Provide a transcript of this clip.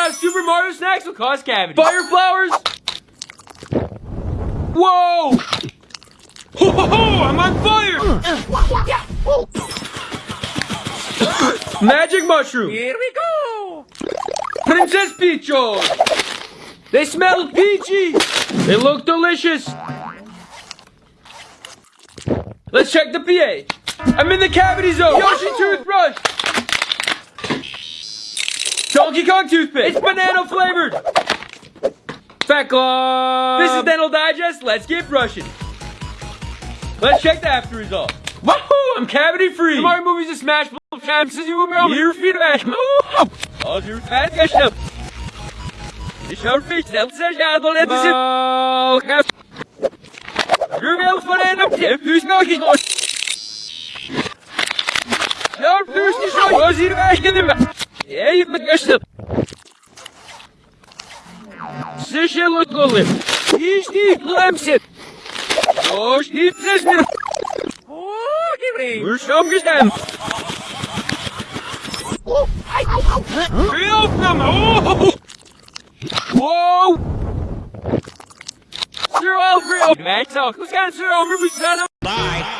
Out Super Mario snacks will cause cavities. Fire flowers. Whoa! Ho ho ho! I'm on fire! Magic mushroom. Here we go! Princess Peachos. They smell peachy. They look delicious. Let's check the pH. I'm in the cavity zone. Yoshi toothbrush. Donkey Kong toothpick. It's banana flavored. Fat Club. This is Dental Digest. Let's get brushing. Let's check the after result. Woohoo! I'm cavity free. Mario movies a smash full chances you will be Your feedback. All your fat geschnappt. Ich hoffe, ich selbst ja, då lät det Du vill få den upp till husgången. Ja, du ska så. Jag ser vägen i mig. Jag är med geschnappt. Сышел от голы. Ишни, племсит. Ож, не пресмер. О, Гибри! Мы что гостем? Help them! Oh! Whoa! Sir Alfred! Max, who's got Sir Alfred? Bye!